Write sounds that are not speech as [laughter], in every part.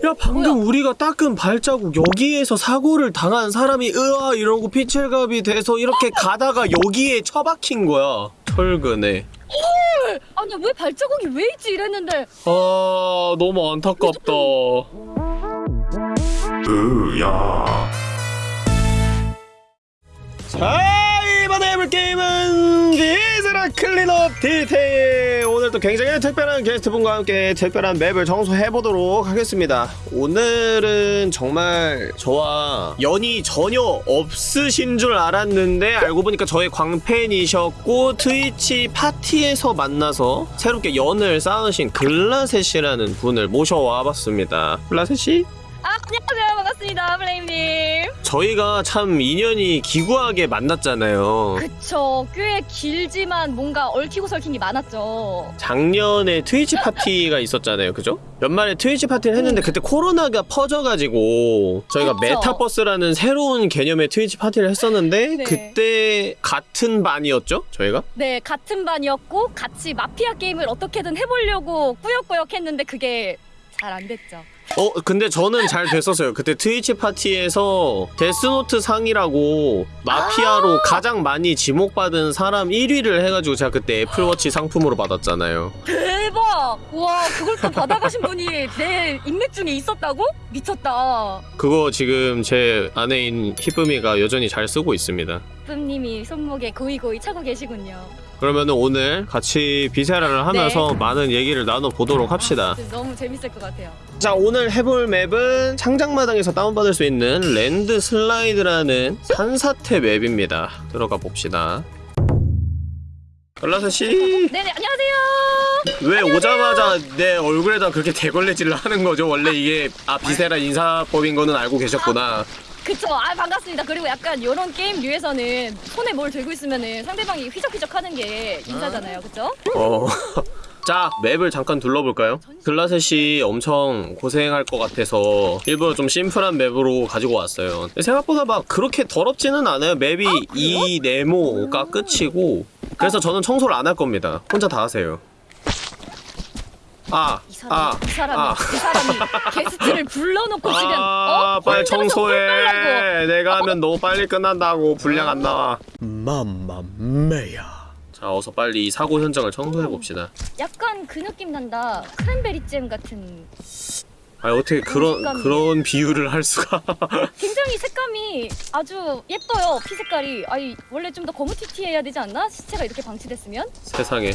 헐! 야 방금 뭐야? 우리가 닦은 발자국 여기에서 사고를 당한 사람이 으아 이러고 피칠갑이 돼서 이렇게 가다가 여기에 처박힌 거야 철근에 아니 왜 발자국이 왜 있지 이랬는데 아 너무 안타깝다 으야. 자 이번에 해볼 게임은 Viscera Cleanup Detail. 오늘도 굉장히 특별한 게스트분과 함께 특별한 맵을 청소해보도록 하겠습니다. 오늘은 정말 저와 연이 전혀 없으신 줄 알았는데 알고 보니까 저의 광팬이셨고 트위치 파티에서 만나서 새롭게 연을 쌓으신 글라셋이라는 분을 모셔와 봤습니다. 글라셋이 아 안녕하세요 반갑습니다 플레임님 저희가 참 인연이 기구하게 만났잖아요. 그쵸 꽤 길지만 뭔가 얽히고 설킨 게 많았죠 작년에 트위치 파티가 있었잖아요. 그죠? 연말에 트위치 파티를 했는데 그때 코로나가 퍼져가지고 저희가 그쵸. 메타버스라는 새로운 개념의 트위치 파티를 했었는데 네. 그때 같은 반이었죠? 저희가? 네 같은 반이었고 같이 마피아 게임을 어떻게든 해보려고 꾸역꾸역 했는데 그게 잘 안 됐죠 어 근데 저는 잘 됐었어요. 그때 트위치 파티에서 데스노트 상이라고 마피아로 가장 많이 지목받은 사람 1위를 해가지고 제가 그때 애플워치 상품으로 받았잖아요. 대박 와 그걸 또 받아가신 분이 내 인맥 중에 있었다고? 미쳤다 그거 지금 제 아내인 히쁨이가 여전히 잘 쓰고 있습니다. 뿜님이 손목에 고이고이 차고 계시군요 그러면은 오늘 같이 Viscera를 하면서 많은 얘기를 나눠보도록 합시다. 진짜 너무 재밌을 것 같아요 자, 오늘 해볼 맵은 창작마당에서 다운받을 수 있는 Landslide라는 산사태 맵입니다. 들어가 봅시다. 글라스 씨, 네네 안녕하세요 왜 오자마자 내 얼굴에다 그렇게 대걸레질을 하는 거죠? 원래 이게 아 Viscera 인사법인 거는 알고 계셨구나. 그쵸 아 반갑습니다 그리고 약간 이런 게임류에서는 손에 뭘 들고 있으면은 상대방이 휘적휘적 하는 게 인사잖아요 그쵸? 어. [laughs] 자, 맵을 잠깐 둘러볼까요? 글라셋이 엄청 고생할 것 같아서 일부러 좀 심플한 맵으로 가지고 왔어요. 생각보다 막 그렇게 더럽지는 않아요. 맵이 이 네모가 끝이고 그래서 저는 청소를 안 할 겁니다. 혼자 다 하세요. 아, 이 사람 아, 이 사람이 아. 이 사람이 게스트를 불러놓고 지금 아, 어? 빨리 청소해. 내가 하면 너무 빨리 끝난다고 분량 안 나와. 맘마메야. 자, 어서 빨리 이 사고 현장을 청소해 봅시다. 약간 그 느낌 난다 크랜베리 잼 같은 아니 어떻게 그런 색감이네. 그런 비유를 할 수가? [laughs] 굉장히 색감이 아주 예뻐요 피 색깔이 아니 원래 좀더 거무튀튀해야 되지 않나? 시체가 이렇게 방치됐으면? 세상에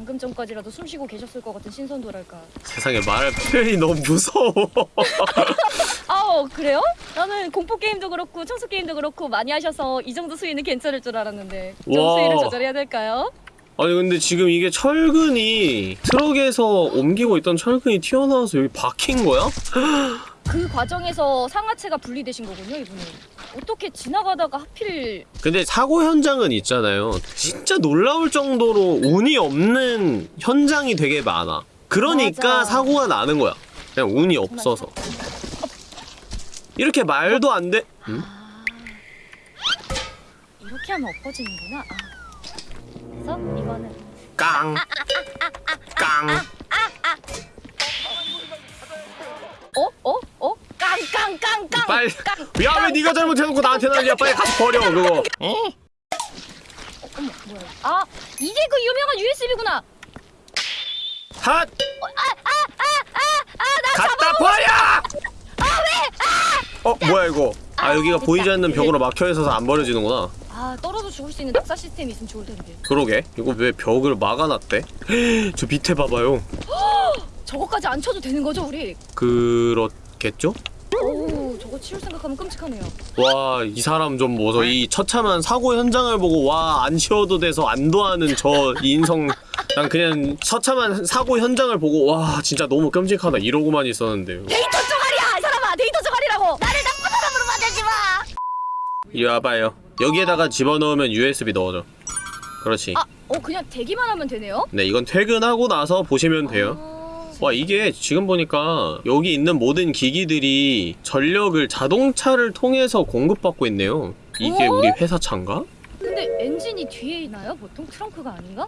방금 전까지라도 숨 쉬고 계셨을 것 같은 신선도랄까 세상에 말 표현이 너무 무서워. [laughs] 아우 그래요? 나는 공포 게임도 그렇고 청소 게임도 그렇고 많이 하셔서 이 정도 수위는 괜찮을 줄 알았는데 좀 와. 수위를 조절해야 될까요? 아니 근데 지금 이게 철근이 트럭에서 옮기고 있던 철근이 튀어나와서 여기 박힌 거야? 그 과정에서 상하체가 분리되신 거군요 이분은 어떻게 지나가다가 하필 근데 사고 현장은 있잖아요. 진짜 놀라울 정도로 운이 없는 현장이 되게 많아. 그러니까 맞아. 사고가 나는 거야. 그냥 운이 없어서. 이렇게 말도 안 돼. 응? 아 이렇게 하면 엎어지는구나 아. 그래서 이거는 깡. 깡. 어? 어? 어? 깡깡깡깡 빨리. 깡야왜 네가 잘못해놓고 나한테 난리야? 빨리 가서 버려 그거. 어머 뭐야 아 이게 그 유명한 USB구나 핫! 갖다 버려! 어 뭐야 이거? 아 여기가 됐다. 보이지 않는 벽으로 막혀 있어서 안 버려지는구나. 아 떨어져 죽을 수 있는 낙사 시스템이 있으면 좋을 텐데 그러게 이거 왜 벽을 막아놨대? [gasps] 저 밑에 봐봐요. [gasps] 저거까지 안 쳐도 되는 거죠 우리? 그렇겠죠? 치울 생각하면 끔찍하네요 와 이 사람 좀 뭐서 이 처참한 사고 현장을 보고 와 안 치워도 돼서 안도하는 저 인성 난 그냥 처참한 사고 현장을 보고 와 진짜 너무 끔찍하다 이러고만 있었는데요. 데이터 쪼가리야 이 사람아 데이터 쪼가리라고 나를 나쁜 사람으로 만들지 마 이리 와봐요. 여기에다가 집어넣으면 USB 넣어줘. 그렇지. 아, 어 그냥 대기만 하면 되네요? 네, 이건 퇴근하고 나서 보시면 돼요. 아, 와, 이게 지금 보니까 여기 있는 모든 기기들이 전력을 자동차를 통해서 공급받고 있네요. 이게 어? 우리 회사 차인가? 근데 엔진이 뒤에 있나요? 보통 트렁크가 아닌가?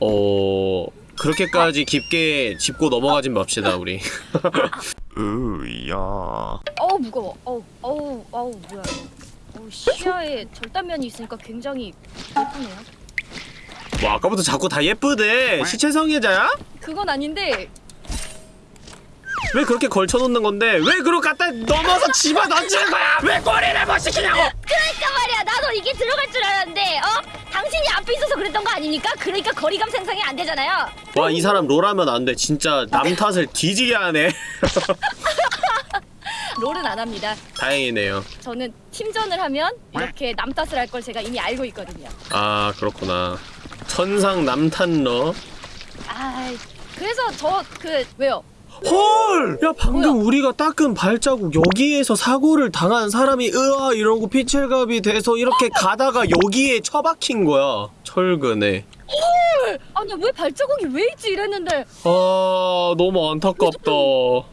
어... 그렇게까지 깊게 짚고 넘어가진 맙시다 우리 [laughs] 으야 어우 무거워. 어우 어우 어우 뭐야 이거. 어우 시야에 절단면이 있으니까 굉장히 예쁘네요. 뭐 아까부터 자꾸 다 예쁘대. 시체 성애자야? 그건 아닌데. 왜 그렇게 걸쳐놓는 건데? 왜 그걸 갖다 넘어서 집어 던지는 거야? 왜 꼬리를 못 시키냐고? 그러니까 말이야. 나도 이게 들어갈 줄 알았는데 어? 당신이 앞에 있어서 그랬던 거 아닙니까? 그러니까 거리감 생성이 안 되잖아요. 와 이 사람 롤하면 안 돼. 진짜 남 탓을 뒤지게 하네. [laughs] 롤은 안 합니다. 다행이네요. 저는 팀전을 하면 이렇게 남 탓을 할 걸 제가 이미 알고 있거든요. 아 그렇구나 천상 남탄러 아 그래서 저 그 왜요? 헐! 야 방금 뭐야? 우리가 닦은 발자국 여기에서 사고를 당한 사람이 으아 이러고 피칠갑이 돼서 이렇게 가다가 여기에 처박힌 거야 철근에 아니 왜 발자국이 왜 있지 이랬는데 아 너무 안타깝다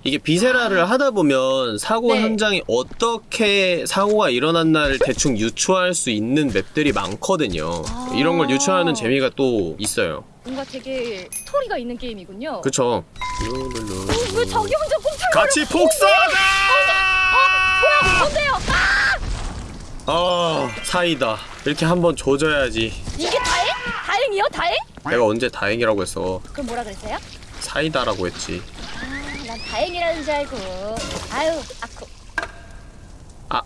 이게 비세라를 하다 보면 사고 네. 현장에 어떻게 사고가 일어났나를 대충 유추할 수 있는 맵들이 많거든요 아. 이런 걸 유추하는 재미가 또 있어요 뭔가 되게 스토리가 있는 게임이군요. 그쵸 어, 왜 자기 혼자 꼼짝 같이 복사하자! 뭐야 뭔데요? 아 아 사이다 이렇게 한번 조져야지 이게 다행? 다행이요? 다행? 내가 언제 다행이라고 했어 그럼 뭐라 그랬어요? 사이다라고 했지 아 난 다행이라는 줄 알고 아유 아쿠 아.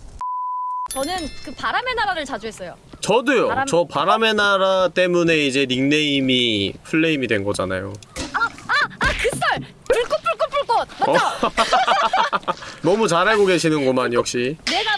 저는 그 바람의 나라를 자주 했어요. 저도요 바람- 저 바람의 나라 때문에 이제 닉네임이 플레임이 된 거잖아요 아그썰 불꽃 불꽃 불꽃 맞죠? 어? [laughs] 너무 잘 알고 계시는구만 역시 내가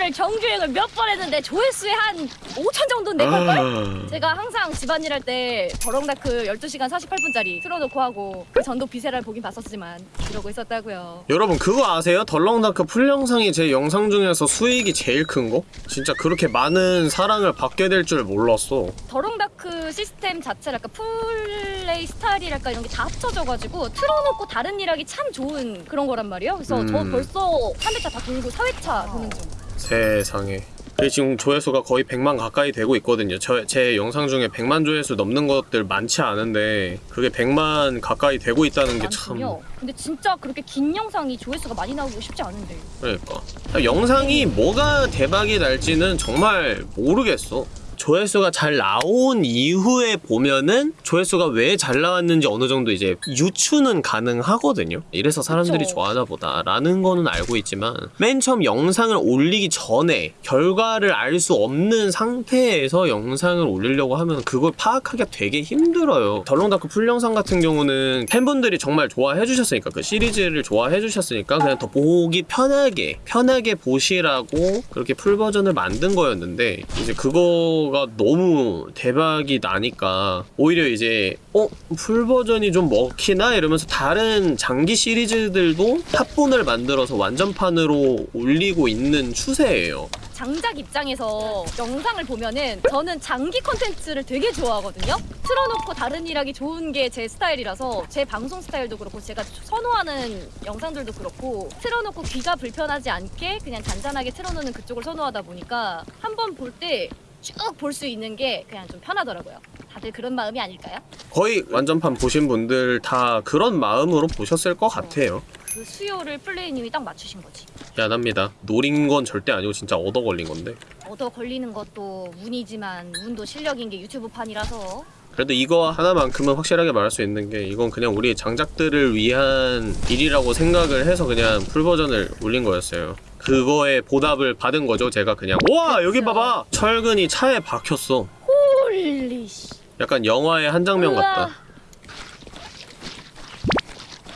유튜브를 정주행을 몇 번 했는데 조회수에 한 5천 정도 내 걸걸? 아, 제가 항상 집안일 할 때 The Long Dark 12시간 48분짜리 틀어놓고 하고 그 전도 Viscera를 보긴 봤었지만 이러고 있었다고요 여러분 그거 아세요? The Long Dark 풀 영상이 제 영상 중에서 수익이 제일 큰 거? 진짜 그렇게 많은 사랑을 받게 될 줄 몰랐어 The Long Dark 시스템 자체랄까 플레이 스타일이랄까 이런 게 다 합쳐져가지고 틀어놓고 다른 일 하기 참 좋은 그런 거란 말이에요 그래서 저 음. 벌써 3회차 다 돌고 4회차 도는 중 세상에. 지금 조회수가 거의 100만 가까이 되고 있거든요. 저, 제 영상 중에 100만 조회수 넘는 것들 많지 않은데 그게 100만 가까이 되고 있다는 게 참. 근데 진짜 그렇게 긴 영상이 조회수가 많이 나오고 쉽지 않은데. 그러니까. 영상이 뭐가 대박이 날지는 정말 모르겠어. 조회수가 잘 나온 이후에 보면은 조회수가 왜 잘 나왔는지 어느 정도 이제 유추는 가능하거든요. 이래서 사람들이 그쵸. 좋아하나 보다라는 거는 알고 있지만 맨 처음 영상을 올리기 전에 결과를 알 수 없는 상태에서 영상을 올리려고 하면 그걸 파악하기가 되게 힘들어요. 덜렁다크 풀영상 같은 경우는 팬분들이 정말 좋아해 주셨으니까 그 시리즈를 좋아해 주셨으니까 그냥 더 보기 편하게 편하게 보시라고 그렇게 풀 버전을 만든 거였는데 이제 그거 가 너무 대박이 나니까 오히려 이제 어? 풀 버전이 좀 먹히나 이러면서 다른 장기 시리즈들도 합본을 만들어서 완전판으로 올리고 있는 추세예요. 장작 입장에서 영상을 보면은 저는 장기 컨텐츠를 되게 좋아하거든요. 틀어놓고 다른 일 하기 좋은 게 제 스타일이라서 제 방송 스타일도 그렇고 제가 선호하는 영상들도 그렇고 틀어놓고 귀가 불편하지 않게 그냥 잔잔하게 틀어놓는 그쪽을 선호하다 보니까 한 번 볼때 쭉 볼 수 있는 게 그냥 좀 편하더라고요. 다들 그런 마음이 아닐까요? 거의 완전판 보신 분들 다 그런 마음으로 보셨을 것 같아요. 그 수요를 플레이님이 딱 맞추신 거지. 미안합니다. 노린 건 절대 아니고 진짜 얻어 걸린 건데. 얻어 걸리는 것도 운이지만 운도 실력인 게 유튜브 판이라서 그래도 이거 하나만큼은 확실하게 말할 수 있는 게 이건 그냥 우리 장작들을 위한 일이라고 생각을 해서 그냥 full 버전을 올린 거였어요. 그거에 보답을 받은 거죠. 제가 그냥 와 여기. 봐봐 철근이 차에 박혔어. holy shi. 약간 영화의 한 장면 우와. 같다.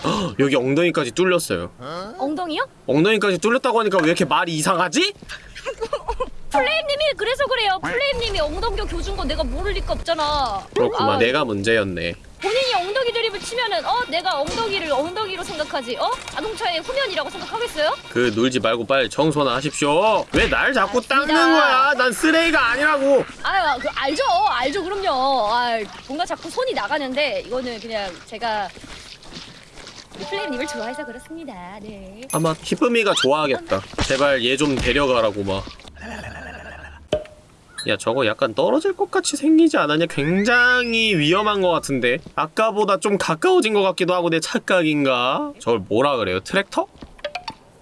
헉, [gasps] 여기 엉덩이까지 뚫렸어요. 엉덩이요? 엉덩이까지 뚫렸다고 하니까 왜 이렇게 말이 이상하지? [laughs] 플레임님이 그래서 그래요. 플레임님이 엉덩이 교준 건 내가 모를 리가 없잖아. 그렇구만 아, 내가 문제였네. 본인이 엉덩이 드립을 치면은 어 내가 엉덩이를 엉덩이로 생각하지 어 자동차의 후면이라고 생각하겠어요? 그 놀지 말고 빨리 청소나 하십시오. 왜 날 자꾸. 닦는 거야? 난 쓰레기가 아니라고. 아유 그 알죠 알죠 그럼요. 아 뭔가 자꾸 손이 나가는데 이거는 그냥 제가 플레임님을 좋아해서 그렇습니다. 네. 아마 히쁨이가 좋아하겠다. 제발 얘 좀 데려가라고 막. 야 저거 약간 떨어질 것 같이 생기지 않았냐? 굉장히 위험한 것 같은데 아까보다 좀 가까워진 것 같기도 하고 내 착각인가? 저걸 뭐라 그래요? 트랙터?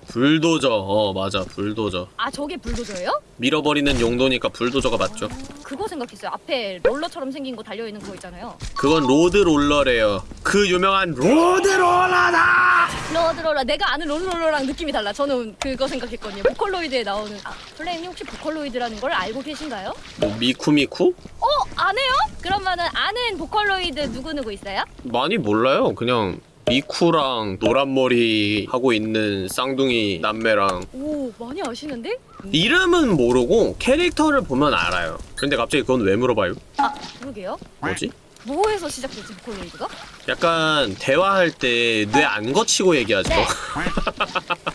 불도저 어 맞아 불도저 아 저게 불도저예요? 밀어버리는 용도니까 불도저가 맞죠 그거 생각했어요. 앞에 롤러처럼 생긴 거 달려 있는 그거 있잖아요. 그건 로드롤러래요 그 유명한 로드롤러다 로드롤러 내가 아는 로드롤러랑 느낌이 달라. 저는 그거 생각했거든요. 보컬로이드에 나오는 아 플레임님 혹시 보컬로이드라는 걸 알고 계신가요? 뭐 미쿠미쿠? 어 아네요? 그러면은 아는 보컬로이드 누구 누구 있어요? 많이 몰라요 그냥 미쿠랑 노란머리 하고 있는 쌍둥이 남매랑 오 많이 아시는데? 이름은 모르고 캐릭터를 보면 알아요 근데 갑자기 그건 왜 물어봐요? 아 그러게요. 뭐지? 뭐에서 시작됐지 보컬로이드가? 약간 대화할 때 뇌 안 거치고 얘기하죠 네. [laughs]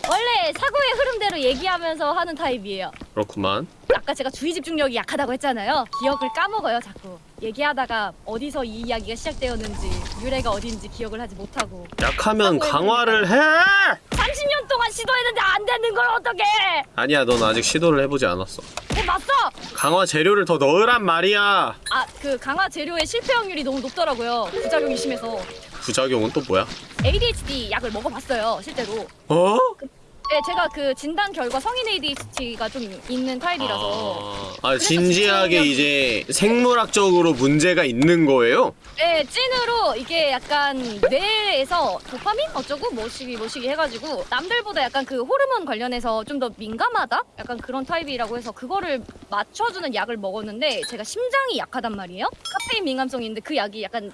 원래 사고의 흐름대로 얘기하면서 하는 타입이에요. 그렇구만 아까 제가 주의 집중력이 약하다고 했잖아요. 기억을 까먹어요, 자꾸. 얘기하다가 어디서 이 이야기가 시작되었는지, 유래가 어딘지 기억을 하지 못하고. 약하면 강화를 해 30년 동안 시도했는데 안 되는 걸 어떡해! 아니야 넌 아직 시도를 해보지 않았어 어, 맞어! 강화 재료를 더 넣으란 말이야 아, 그 강화 재료의 실패 확률이 너무 높더라고요. 부작용이 심해서. 부작용은 또 뭐야? ADHD 약을 먹어봤어요, 실제로. 어? 네, 제가 그 진단 결과 성인 ADHD가 좀 있는 타입이라서. 아, 아 진지하게 이제 생물학적으로 문제가 있는 거예요? 네, 찐으로 이게 약간 뇌에서 도파민 어쩌고 뭐시기 뭐시기 해가지고 남들보다 약간 그 호르몬 관련해서 좀 더 민감하다? 약간 그런 타입이라고 해서 그거를 맞춰주는 약을 먹었는데 제가 심장이 약하단 말이에요. 카페인 민감성인데 그 약이 약간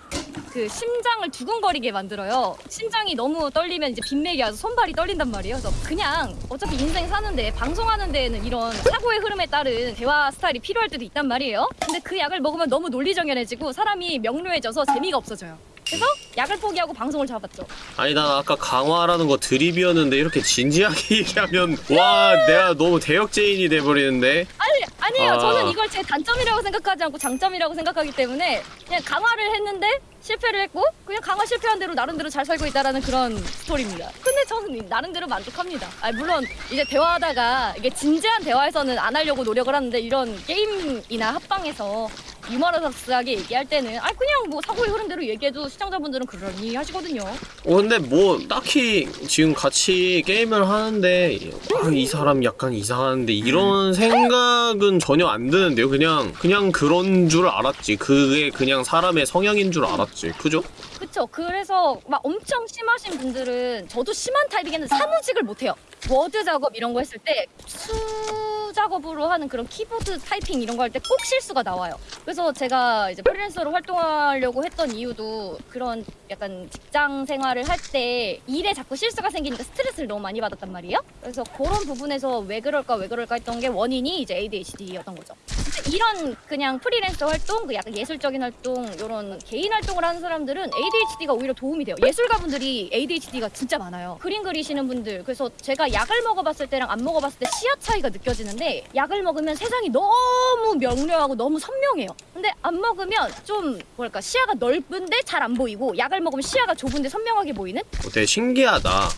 그 심장을 두근거리게 만들어요. 심장이 너무 떨리면 이제 빈맥이 와서 손발이 떨린단 말이에요. 그래서 그냥 어차피 인생 사는데 방송하는 데에는 이런 사고의 흐름에 따른 대화 스타일이 필요할 때도 있단 말이에요. 근데 그 약을 먹으면 너무 논리정연해지고 사람이 명료해져서 재미가 없어져요. 그래서 약을 포기하고 방송을 잡았죠. 아니 난 아까 강화라는 거 드립이었는데 이렇게 진지하게 [laughs] 얘기하면 와 내가 너무 대역죄인이 돼버리는데 아니 아니에요. 아. 저는 이걸 제 단점이라고 생각하지 않고 장점이라고 생각하기 때문에 그냥 강화를 했는데 실패를 했고 그냥 강화 실패한 대로 나름대로 잘 살고 있다라는 그런 스토리입니다. 근데 저는 나름대로 만족합니다. 아 물론 이제 대화하다가 이게 진지한 대화에서는 안 하려고 노력을 하는데 이런 게임이나 합방에서 유머러스하게 얘기할 때는 아 그냥 뭐 사고의 흐름대로 얘기해도 시청자분들은 그러니 하시거든요. 어 근데 뭐 딱히 지금 같이 게임을 하는데 아, 이 사람 약간 이상한데 이런 생각은 전혀 안 드는데요 그냥 그냥 그런 줄 알았지 그게 그냥 사람의 성향인 줄 알았지 그죠? 그쵸. 그래서 막 엄청 심하신 분들은 저도 심한 타입이긴 한데 사무직을 못해요. 워드 작업 이런 거 했을 때 수 작업으로 하는 그런 키보드 타이핑 이런 거 할 때 꼭 실수가 나와요. 그래서 제가 이제 프리랜서로 활동하려고 했던 이유도 그런 약간 직장 생활을 할 때 일에 자꾸 실수가 생기니까 스트레스를 너무 많이 받았단 말이에요. 그래서 그런 부분에서 왜 그럴까 왜 그럴까 했던 게 원인이 이제 ADHD였던 거죠. 이런 그냥 프리랜서 활동, 그 약간 예술적인 활동, 이런 개인 활동을 하는 사람들은 ADHD가 오히려 도움이 돼요. 예술가분들이 ADHD가 진짜 많아요. 그림 그리시는 분들. 그래서 제가 약을 먹어봤을 때랑 안 먹어봤을 때 시야 차이가 느껴지는데 약을 먹으면 세상이 너무 명료하고 너무 선명해요. 근데 안 먹으면 좀 뭐랄까 시야가 넓은데 잘 안 보이고 약을 먹으면 시야가 좁은데 선명하게 보이는? 어, 되게 신기하다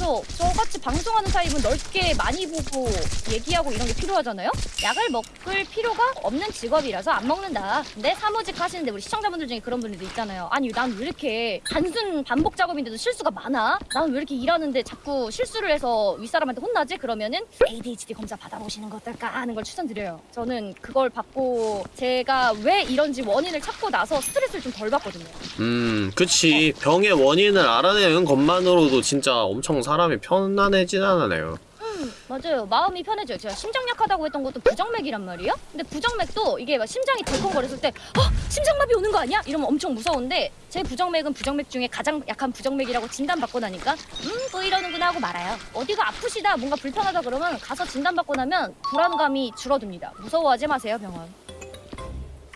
그래서 저같이 방송하는 타입은 넓게 많이 보고 얘기하고 이런 게 필요하잖아요? 약을 먹을 필요가 없는 직업이라서 안 먹는다. 근데 사무직 하시는데 우리 시청자분들 중에 그런 분들도 있잖아요. 아니 난 왜 이렇게 단순 반복 작업인데도 실수가 많아? 난 왜 이렇게 일하는데 자꾸 실수를 해서 윗사람한테 혼나지? 그러면은 ADHD 검사 받아보시는 거 어떨까 하는 걸 추천드려요. 저는 그걸 받고 제가 왜 이런지 원인을 찾고 나서 스트레스를 좀 덜 받거든요. 음 그치 병의 원인을 알아내는 것만으로도 진짜 엄청 사람이 편안해진 않아요 음, 맞아요. 마음이 편해져요. 제가 심장 약하다고 했던 것도 부정맥이란 말이에요. 근데 부정맥도 이게 막 심장이 덜컹거렸을 때, 어, 심장마비 오는 거 아니야? 이러면 엄청 무서운데 제 부정맥은 부정맥 중에 가장 약한 부정맥이라고 진단받고 나니까, 음, 또 이러는구나 하고 말아요. 어디가 아프시다, 뭔가 불편하다 그러면 가서 진단받고 나면 불안감이 줄어듭니다. 무서워하지 마세요, 병원.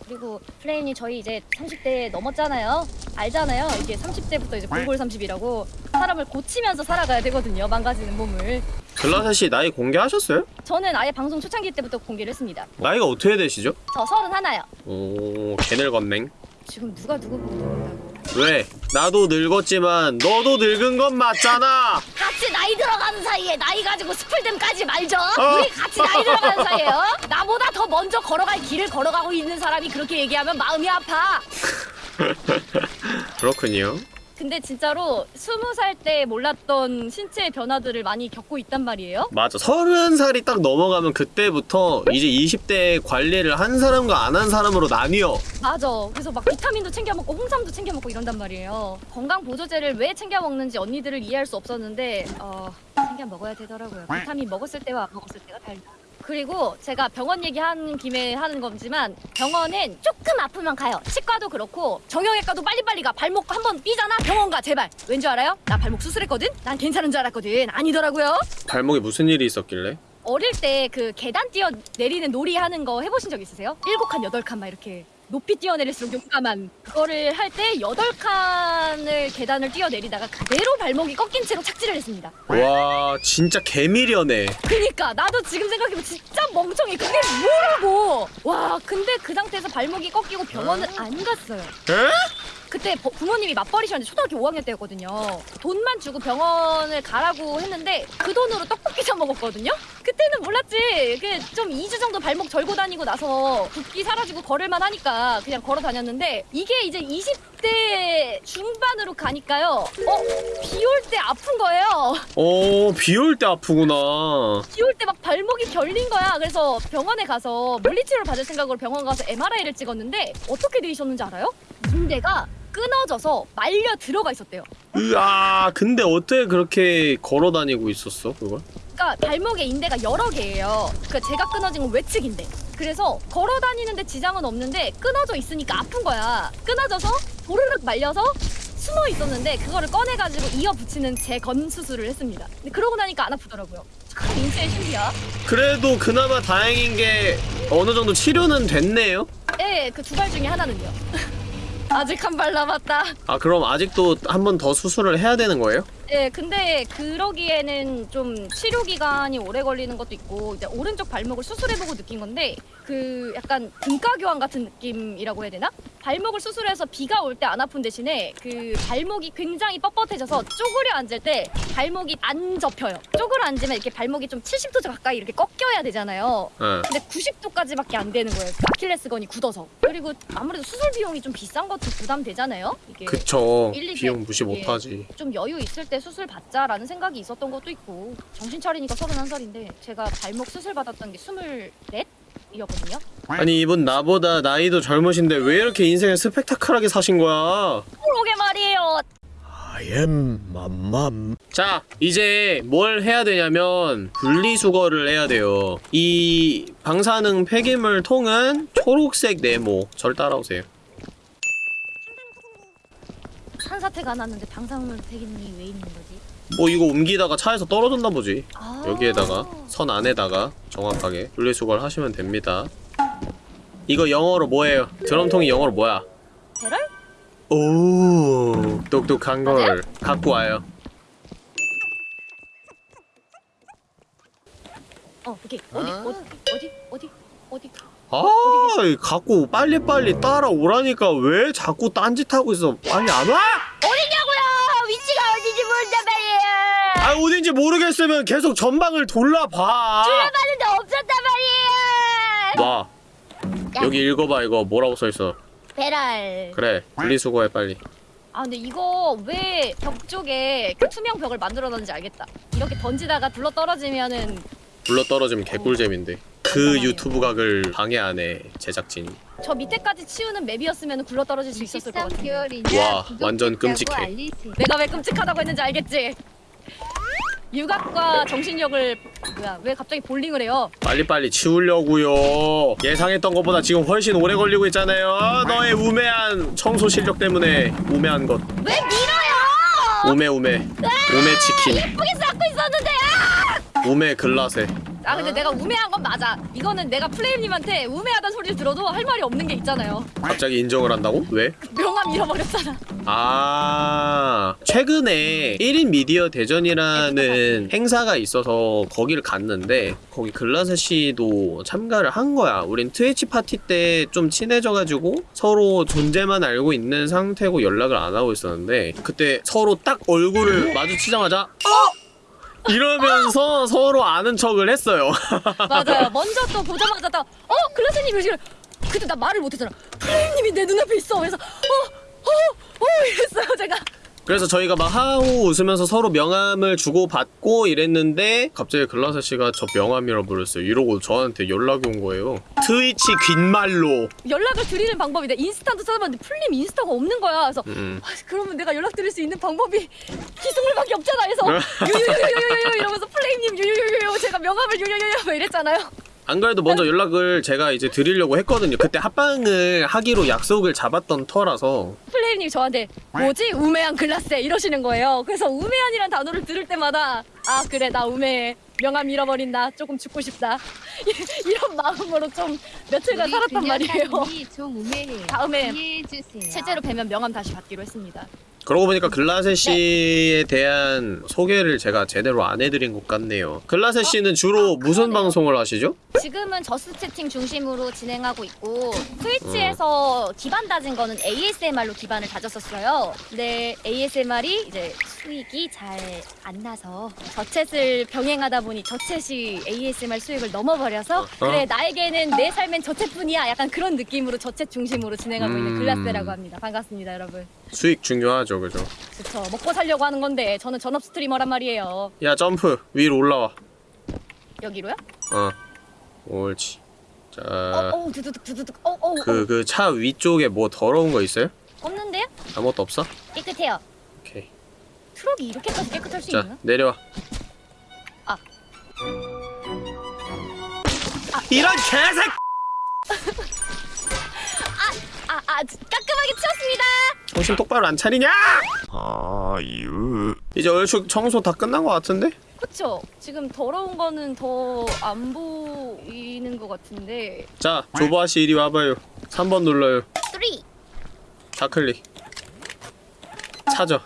그리고 플레임님 저희 이제 30대 넘었잖아요. 알잖아요. 이게 30대부터 이제 골골 30이라고 사람을 고치면서 살아가야 되거든요. 망가지는 몸을. 글라셋이 나이 공개하셨어요? 저는 아예 방송 초창기 때부터 공개를 했습니다. 나이가 어떻게 되시죠? 저 서른 하나요. 오 개늙었냉 지금 누가 누구 보고 모른다고. 왜? 나도 늙었지만 너도 늙은 건 맞잖아. 같이 나이 들어가는 사이에 나이 가지고 스플댐 까지 말죠. 어. 우리 같이 나이 들어가는 사이에요. 나보다 더 먼저 걸어갈 길을 걸어가고 있는 사람이 그렇게 얘기하면 마음이 아파. [laughs] 그렇군요. 근데 진짜로 스무 살 때 몰랐던 신체의 변화들을 많이 겪고 있단 말이에요. 맞아. 서른 살이 딱 넘어가면 그때부터 이제 20대 관리를 한 사람과 안 한 사람으로 나뉘어. 맞아. 그래서 막 비타민도 챙겨 먹고 홍삼도 챙겨 먹고 이런단 말이에요. 건강 보조제를 왜 챙겨 먹는지 언니들을 이해할 수 없었는데 어 챙겨 먹어야 되더라고요. 비타민 먹었을 때와 안 먹었을 때가 달라. 그리고 제가 병원 얘기하는 김에 하는 거지만 병원은 조금 아프면 가요. 치과도 그렇고 정형외과도 빨리빨리 가. 발목 한 번 삐잖아. 병원 가 제발. 왠줄 알아요? 나 발목 수술했거든. 난 괜찮은 줄 알았거든. 아니더라고요. 발목에 무슨 일이 있었길래? 어릴 때 그 계단 뛰어 내리는 놀이 하는 거 해보신 적 있으세요? 일곱 칸 여덟 칸 막 이렇게 높이 뛰어내릴수록 용감한 그거를 할 때 여덟 칸을 계단을 뛰어내리다가 그대로 발목이 꺾인 채로 착지를 했습니다. 와, 진짜 개미련해. 그니까 나도 지금 생각해보면 진짜 멍청해. 그게 뭐라고? 와 근데 그 상태에서 발목이 꺾이고 병원을 안 갔어요. 에? 그때 버- 부모님이 맞벌이셨는데 초등학교 5학년 때였거든요. 돈만 주고 병원을 가라고 했는데 그 돈으로 떡볶이 사 먹었거든요. 그때는 몰랐지. 그좀 2주 정도 발목 절고 다니고 나서 붓기 사라지고 걸을만 하니까 그냥 걸어 다녔는데 이게 이제 20대 중반으로 가니까요. 어? 비 올 때 아픈 거예요. [laughs] 어, 비 올 때 아프구나. 비 올 때 막 발목이 결린 거야. 그래서 병원에 가서 물리치료를 받을 생각으로 병원 가서 MRI를 찍었는데 어떻게 돼 있었는지 알아요? 인대가 끊어져서 말려 들어가 있었대요. 으아, 근데 어떻게 그렇게 걸어 다니고 있었어, 그걸? 그러니까 발목에 인대가 여러 개예요. 그 제가 끊어진 건 외측 인대. 그래서 걸어 다니는데 지장은 없는데 끊어져 있으니까 아픈 거야. 끊어져서 도르륵 말려서 숨어 있었는데 그거를 꺼내가지고 이어 붙이는 재건 수술을 했습니다. 근데 그러고 나니까 안 아프더라고요. 참 인체의 신비야. 그래도 그나마 다행인 게 어느 정도 치료는 됐네요. 예, 그 두 발 중에 하나는요. [laughs] 아직 한 발 남았다. 아, 그럼 아직도 한 번 더 수술을 해야 되는 거예요? 예, 근데 그러기에는 좀 치료 기간이 오래 걸리는 것도 있고 이제 오른쪽 발목을 수술해보고 느낀 건데 그 약간 등가 교환 같은 느낌이라고 해야 되나? 발목을 수술해서 비가 올 때 안 아픈 대신에 그 발목이 굉장히 뻣뻣해져서 쪼그려 앉을 때 발목이 안 접혀요. 쪼그려 앉으면 이렇게 발목이 좀 70도 가까이 이렇게 꺾여야 되잖아요. 예. 근데 90도까지밖에 안 되는 거예요. 아킬레스건이 굳어서. 그리고 아무래도 수술 비용이 좀 비싼 것도 부담되잖아요. 이게 그쵸. 비용 백, 무시 예. 못하지. 좀 여유 있을 때 수술 받자라는 생각이 있었던 것도 있고 정신 차리니까 31살인데 제가 발목 수술 받았던 게 24이었거든요. 아니, 이분 나보다 나이도 젊으신데 왜 이렇게 인생을 스펙타클하게 사신 거야? 그러게 말이에요. I am 맘맘. 자, 이제 뭘 해야 되냐면 분리수거를 해야 돼요. 이 방사능 폐기물 통은 초록색 네모. 절 따라오세요. 산사태가 났는데 방사물 폐기물이 왜 있는 거지? 뭐 이거 옮기다가 차에서 떨어졌나 보지. 아 여기에다가 선 안에다가 정확하게 분리수거를 하시면 됩니다. 이거 영어로 뭐예요? 드럼통이 영어로 뭐야? 배럴? 오, 똑똑한 걸 갖고 와요. 어 오케이 어디 어디 어디 어디 어디 아, 갖고 빨리빨리 따라오라니까 왜 자꾸 딴짓하고 있어? 빨리 안 와? 어디냐고요? 위치가 어디지 모른단 말이에요. 아, 어딘지 모르겠으면 계속 전방을 돌아봐. 봤는데 없었단 말이에요. 와, 여기 읽어봐 이거 뭐라고 써있어. 배럴. 그래, 분리수거해 빨리. 아 근데 이거 왜 벽 쪽에 그 투명 벽을 만들어놨는지 알겠다. 이렇게 던지다가 둘러 떨어지면은 불러 떨어지면 개꿀잼인데. 그 유튜브 각을 방해하네 제작진이. 저 밑에까지 치우는 맵이었으면 굴러 떨어질 수 있었을 것 같은데. 와, 완전 끔찍해. 내가 왜 끔찍하다고 했는지 알겠지? 육악과 정신력을 뭐야 왜 갑자기 볼링을 해요? 빨리빨리 치우려고요. 예상했던 것보다 지금 훨씬 오래 걸리고 있잖아요. 너의 우매한 청소 실력 때문에 우매한 것. 왜 밀어요? 우매 우매. 우매 치킨. 예쁘게 쌓고 있었는데 아! 우매 글라세. 아 근데 내가 우매한 건 맞아. 이거는 내가 플레임님한테 우매하다는 소리를 들어도 할 말이 없는 게 있잖아요. 갑자기 인정을 한다고? 왜? 명함 잃어버렸잖아. 아 최근에 1인 미디어 대전이라는 행사가 있어서 거기를 갔는데 거기 글라스 씨도 참가를 한 거야 우린 트위치 파티 때 좀 친해져가지고 서로 존재만 알고 있는 상태고 연락을 안 하고 있었는데 그때 서로 딱 얼굴을 마주치자마자 어! 이러면서 서로 아는 척을 했어요 [laughs] 맞아요. 먼저 또 보자마자 딱 어? 글라스님 이러시길래 그때 나 말을 못했잖아. 플레임님이 내 눈앞에 있어. 그래서 어? 어? 어? 이랬어요 제가. 그래서 저희가 막 하고 웃으면서 서로 명함을 주고 받고 이랬는데 갑자기 글라스 씨가 저 명함 잃어버렸어요. 이러고 저한테 연락이 온 거예요. 트위치 귓말로. 연락을 드리는 방법이 내 인스타도 찾아봤는데 플레임 인스타가 없는 거야. 그래서 음. 아, 그러면 내가 연락 드릴 수 있는 방법이 기승물밖에 없잖아. 그래서 [laughs] 유유유유유유 이러면서 플레임님 유유유유 제가 명함을 유유유유 막 이랬잖아요. 안 그래도 먼저 연락을 제가 이제 드리려고 했거든요. 그때 합방을 하기로 약속을 잡았던 터라서 플레임님이 저한테 뭐지 우매한 글라스 이러시는 거예요. 그래서 우매한이란 단어를 들을 때마다 아 그래 나 우매해 명함 잃어버린다 조금 죽고 싶다 [laughs] 이런 마음으로 좀 며칠간 살았단 말이에요. [laughs] 다음에. 실제로 뵈면 명함 다시 받기로 했습니다. 그러고 보니까 글라세 씨에 대한 소개를 제가 제대로 안 해드린 것 같네요. 글라세 씨는 주로 무슨 방송을 하시죠? 지금은 저스 채팅 중심으로 진행하고 있고 트위치에서 기반 다진 거는 ASMR로 기반을 다졌었어요. 근데 ASMR이 이제 수익이 잘 안 나서 저챗을 병행하다 보니 저챗이 ASMR 수익을 넘어버려서 그래 나에게는 내 삶엔 저챗뿐이야 약간 그런 느낌으로 저챗 중심으로 진행하고 있는 음. 글라스라고 합니다. 반갑습니다 여러분. 수익 중요하죠, 그죠? 그쵸 먹고 살려고 하는 건데 저는 전업 streamer란 말이에요. 야 점프 위로 올라와. 여기로요? 어, 옳지. 자, 어, 어, 두두둑 두두둑. 어, 어, 어. 그그 차 위쪽에 뭐 더러운 거 있어요? 없는데요? 아무것도 없어? 깨끗해요. 오케이. 트럭이 이렇게까지 깨끗할 수 자 있나? 내려와. 이런 개색! 아, 아, 깔끔하게 치웠습니다. 정신 똑바로 안 차리냐? 아 유. 이제 얼추 청소 다 끝난 것 같은데? 그쵸? 지금 더러운 거는 더 안 보이는 것 같은데. 자 조보아 씨 이리 와봐요. 3번 눌러요. 3. 좌클릭. 찾아.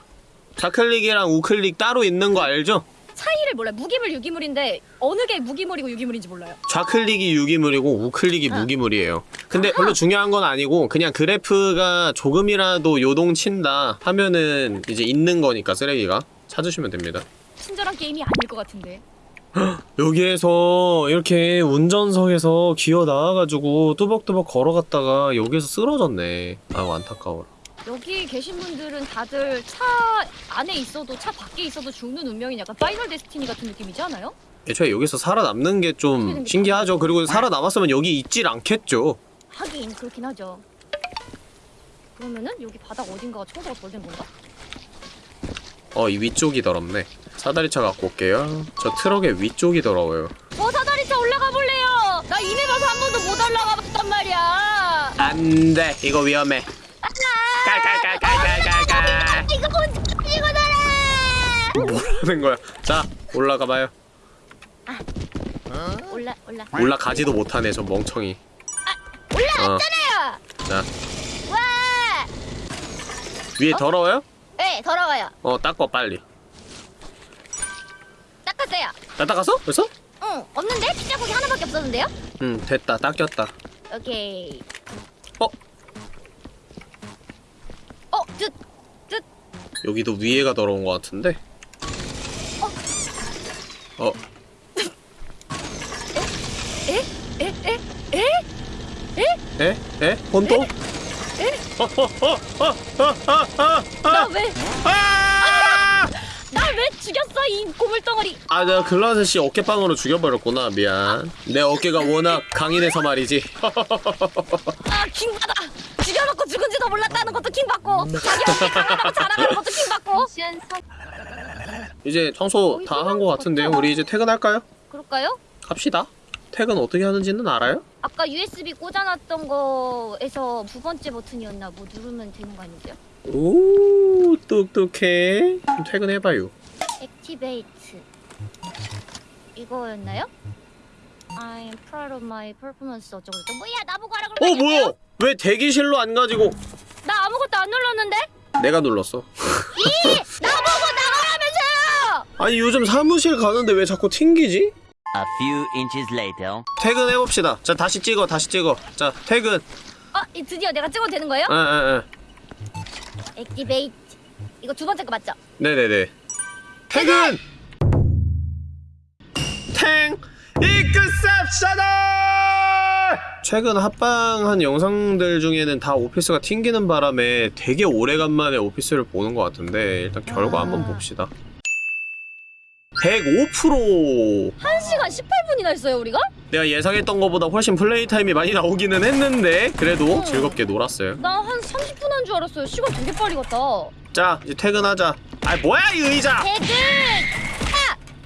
좌클릭이랑 우클릭 따로 있는 거 알죠? 차이를 몰라요. 무기물, 유기물인데 어느 게 무기물이고 유기물인지 몰라요. 좌클릭이 유기물이고 우클릭이 아. 무기물이에요. 근데 별로 중요한 건 아니고 그냥 그래프가 조금이라도 요동친다 하면은 이제 있는 거니까 쓰레기가 찾으시면 됩니다. 친절한 게임이 아닐 것 같은데. [gasps] 여기에서 이렇게 운전석에서 기어 나와가지고 뚜벅뚜벅 걸어갔다가 여기에서 쓰러졌네. 아유 안타까워라. 여기 계신 분들은 다들 차 안에 있어도 차 밖에 있어도 죽는 운명인 약간 Final Destiny 같은 느낌이지 않아요? 애초에 여기서 살아남는 게 좀 신기하죠. 그리고 살아남았으면 여기 있질 않겠죠. 하긴 그렇긴 하죠. 그러면은 여기 바닥 어딘가가 청소가 덜 된 건가? 어 이 위쪽이 더럽네. 사다리차 갖고 올게요. 저 트럭의 위쪽이 더러워요. 저 사다리차 올라가 볼래요. 나 이메 봐서 한 번도 못 올라가 봤단 말이야. 안 돼 이거 위험해. 깔깔깔깔깔깔깔. 이거 뭔지 이거잖아. 뭐라는 거야? 자 올라가봐요. 올라 올라 올라가지도 못하네 저 멍청이. 올라왔잖아요. 자 와. 위에 더러워요? 네 더러워요. 어 닦어 빨리. 닦았어요. 나 닦았어? 벌써? 응 없는데 피자고기 하나밖에 없었는데요? 응 됐다 닦였다. 오케이. 어 어 뜻. 뜻. 여기도 위에가 더러운 것 같은데. 어 에? 에? 에? 에? 에? 에? 혼또? 나 왜? 아! 나 왜 죽였어 이 고물덩어리? 아, 내가 글라스 씨 어깨빵으로 죽여버렸구나. 미안. 내 어깨가 워낙 강인해서 말이지. 아 킹받아. 죽여놓고 죽은지도 몰랐다는 것도 킹받고 자기 어깨 강하다고 자랑하는 것도 킹받고. 이제 청소 다 한 것 같은데요. 우리 이제 퇴근할까요? 그럴까요? 갑시다. 퇴근 어떻게 하는지는 알아요? 아까 USB 꽂아놨던 거에서 두 번째 버튼이었나 뭐 누르면 되는 거 아니죠? 오, 똑똑해. 그럼 퇴근해봐요. 액티베이트 이거였나요? I'm proud of my performance 어쩌고 저쩌고 뭐야 나보고 하라 어 그러면 뭐야? 왜 대기실로 안 가지고 나 아무것도 안 눌렀는데? 내가 눌렀어? 나보고 나가라면서요! 아니 요즘 사무실 가는데 왜 자꾸 튕기지? A few inches later. 퇴근해봅시다. 자 다시 찍어 다시 찍어. 자 퇴근. 어, 이 드디어 내가 찍어도 되는 거예요? 에에에. 액티베이트 이거 두 번째 거 맞죠? 네네네. 퇴근. 탱 이크셉셔널. 최근 합방한 영상들 중에는 다 오피스가 튕기는 바람에 되게 오래간만에 오피스를 보는 것 같은데 일단 결과 한번 봅시다. 105% 1시간 18분이나 했어요 우리가? 내가 예상했던 것보다 훨씬 플레이 타임이 많이 나오기는 했는데 그래도 어. 즐겁게 놀았어요. 나 한 30분 한 줄 알았어요 시간 되게 빨리 갔다 자 이제 퇴근하자. 아 뭐야 이 의자? 퇴근!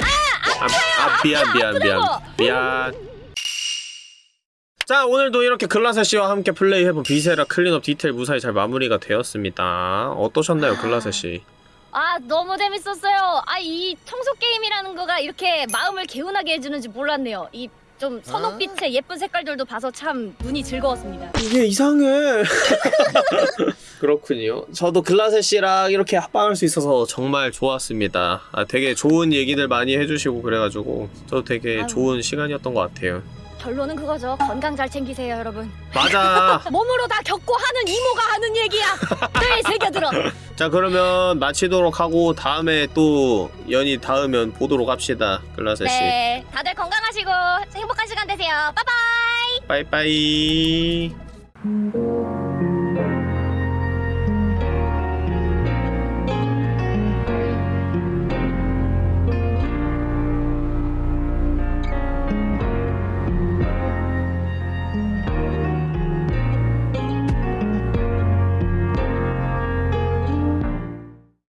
아, 아 미안 미안 미안 아프다고. 미안. 자 오늘도 이렇게 글라세 씨와 함께 플레이해본 Viscera Cleanup Detail 무사히 잘 마무리가 되었습니다. 어떠셨나요 글라세 씨? 아 너무 재밌었어요 아 이 청소 게임이라는 거가 이렇게 마음을 개운하게 해주는지 몰랐네요 이 좀 선홍빛의 예쁜 색깔들도 봐서 참 눈이 즐거웠습니다 이게 이상해. [laughs] 그렇군요. 저도 글라세 씨랑 이렇게 합방할 수 있어서 정말 좋았습니다. 아, 되게 좋은 얘기들 많이 해주시고 그래가지고 저도 되게 아유. 좋은 시간이었던 것 같아요. 결론은 그거죠 건강 잘 챙기세요 여러분 맞아. [laughs] 몸으로 다 겪고 하는 이모가 하는 얘기야 늘 새겨들어 [laughs] 자 그러면 마치도록 하고 다음에 또 연이 닿으면 보도록 합시다. 글라세 씨. 네 다들 건강하시고 행복한 시간 되세요 빠바이 빠이빠이.